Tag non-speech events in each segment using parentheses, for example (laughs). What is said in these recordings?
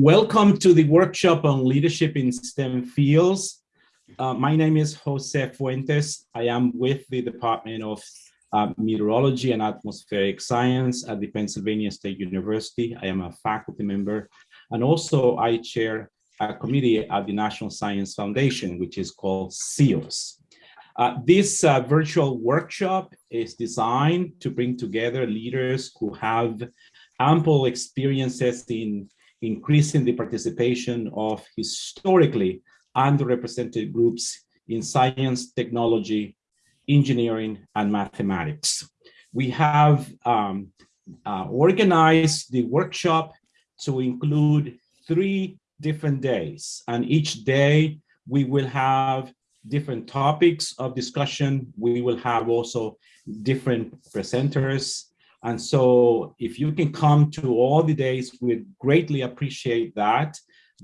welcome to the workshop on leadership in STEM fields. Uh, my name is Jose Fuentes. I am with the Department of uh, Meteorology and Atmospheric Science at the Pennsylvania State University. I am a faculty member and also I chair a committee at the National Science Foundation, which is called CEOSE. Uh, this uh, virtual workshop is designed to bring together leaders who have ample experiences in increasing the participation of historically underrepresented groups in science, technology, engineering, and mathematics. We have um, uh, organized the workshop to include three different days, and each day we will have different topics of discussion. We will have also different presenters and so if you can come to all the days, we greatly appreciate that.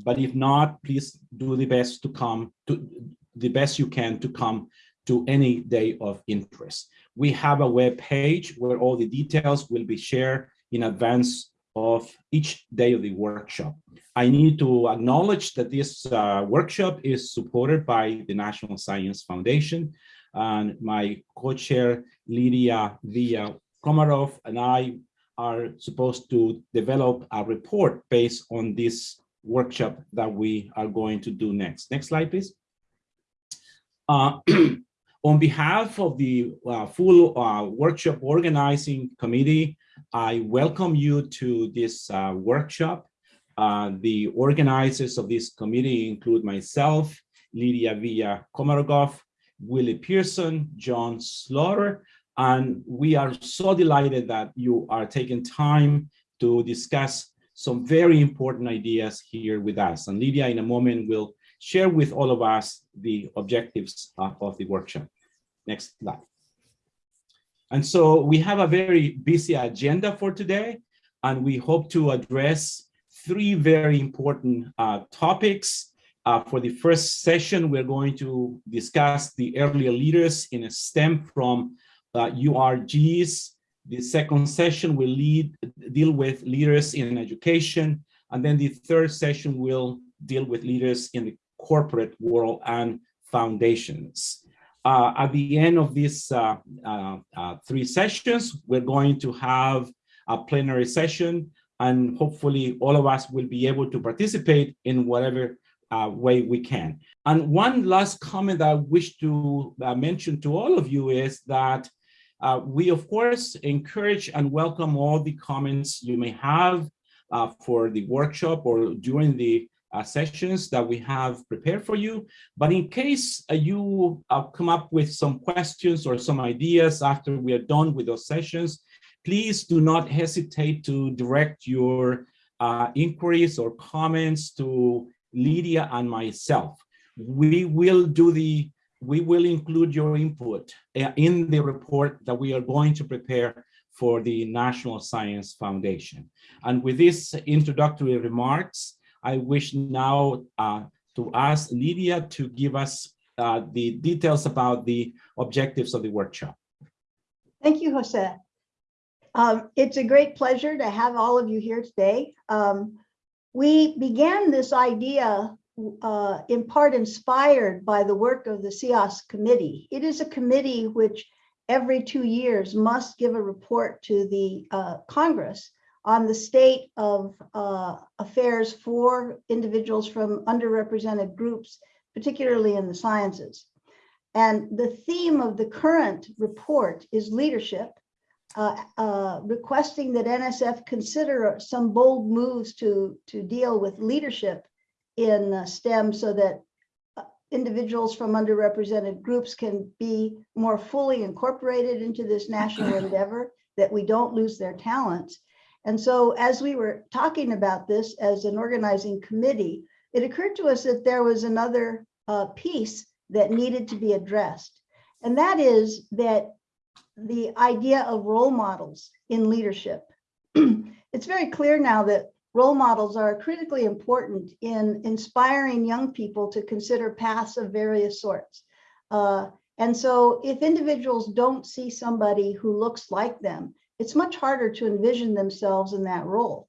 But if not, please do the best to come to the best you can to come to any day of interest. We have a web page where all the details will be shared in advance of each day of the workshop. I need to acknowledge that this uh, workshop is supported by the National Science Foundation and my co-chair Lydia Villa Komaroff and I are supposed to develop a report based on this workshop that we are going to do next. Next slide, please. Uh, (clears throat) on behalf of the uh, full uh, workshop organizing committee, I welcome you to this uh, workshop. Uh, the organizers of this committee include myself, Lydia Villa Komaroff, Willie Pearson, John Slaughter, and we are so delighted that you are taking time to discuss some very important ideas here with us. And Lydia, in a moment, will share with all of us the objectives of the workshop. Next slide. And so we have a very busy agenda for today, and we hope to address three very important uh, topics. Uh, for the first session, we're going to discuss the earlier leaders in a STEM from URGs. The second session will lead, deal with leaders in education. And then the third session will deal with leaders in the corporate world and foundations. Uh, at the end of these uh, uh, uh, three sessions, we're going to have a plenary session and hopefully all of us will be able to participate in whatever uh, way we can. And one last comment I wish to uh, mention to all of you is that uh, we, of course, encourage and welcome all the comments you may have uh, for the workshop or during the uh, sessions that we have prepared for you. But in case uh, you uh, come up with some questions or some ideas after we are done with those sessions, please do not hesitate to direct your uh, inquiries or comments to Lydia and myself. We will do the we will include your input uh, in the report that we are going to prepare for the National Science Foundation. And with these introductory remarks, I wish now uh, to ask Lydia to give us uh, the details about the objectives of the workshop. Thank you, Jose. Um, it's a great pleasure to have all of you here today. Um, we began this idea uh, in part inspired by the work of the CEOSE committee. It is a committee which every two years must give a report to the uh, Congress on the state of uh, affairs for individuals from underrepresented groups, particularly in the sciences. And the theme of the current report is leadership, uh, uh, requesting that NSF consider some bold moves to, to deal with leadership in STEM so that uh, individuals from underrepresented groups can be more fully incorporated into this national (clears throat) endeavor, that we don't lose their talents. And so as we were talking about this as an organizing committee, it occurred to us that there was another uh, piece that needed to be addressed. And that is that the idea of role models in leadership. (clears throat) it's very clear now that role models are critically important in inspiring young people to consider paths of various sorts. Uh, and so if individuals don't see somebody who looks like them, it's much harder to envision themselves in that role.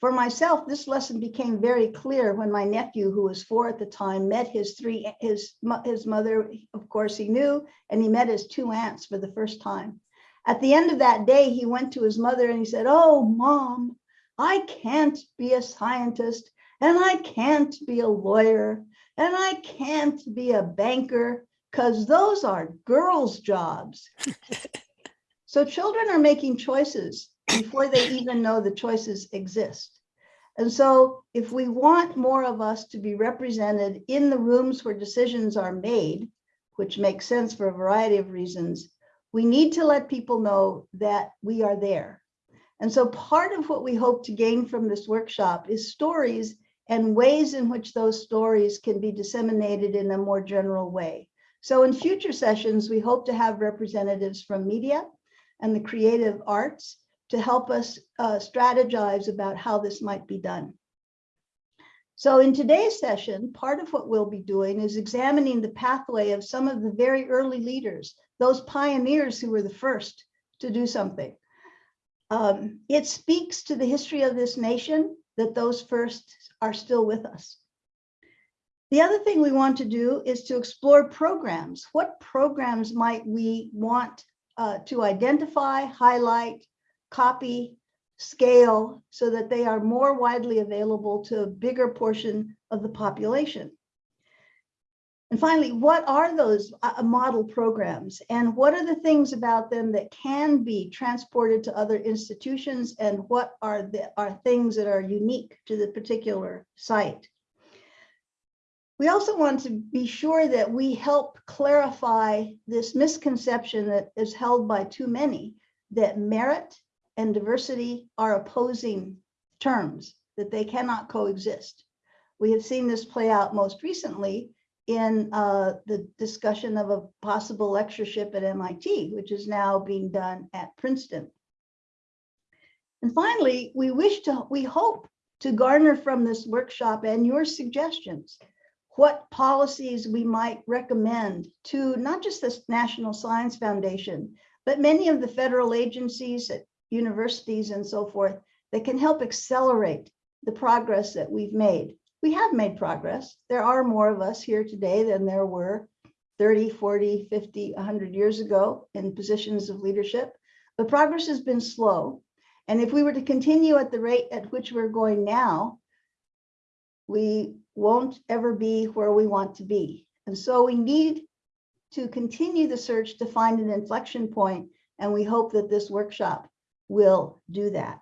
For myself, this lesson became very clear when my nephew, who was four at the time, met his three, his, his mother, of course he knew, and he met his two aunts for the first time. At the end of that day, he went to his mother and he said, oh, mom, I can't be a scientist and I can't be a lawyer and I can't be a banker because those are girls' jobs. (laughs) so children are making choices before they even know the choices exist. And so if we want more of us to be represented in the rooms where decisions are made, which makes sense for a variety of reasons, we need to let people know that we are there. And so part of what we hope to gain from this workshop is stories and ways in which those stories can be disseminated in a more general way. So in future sessions, we hope to have representatives from media and the creative arts to help us uh, strategize about how this might be done. So in today's session, part of what we'll be doing is examining the pathway of some of the very early leaders, those pioneers who were the first to do something. Um, it speaks to the history of this nation that those first are still with us. The other thing we want to do is to explore programs. What programs might we want uh, to identify, highlight, copy, scale, so that they are more widely available to a bigger portion of the population? And finally, what are those uh, model programs and what are the things about them that can be transported to other institutions and what are the are things that are unique to the particular site? We also want to be sure that we help clarify this misconception that is held by too many that merit and diversity are opposing terms, that they cannot coexist. We have seen this play out most recently in uh, the discussion of a possible lectureship at MIT, which is now being done at Princeton. And finally, we wish to, we hope to garner from this workshop and your suggestions, what policies we might recommend to not just the National Science Foundation, but many of the federal agencies at universities and so forth that can help accelerate the progress that we've made we have made progress. There are more of us here today than there were 30, 40, 50, 100 years ago in positions of leadership, The progress has been slow. And if we were to continue at the rate at which we're going now, we won't ever be where we want to be. And so we need to continue the search to find an inflection point, And we hope that this workshop will do that.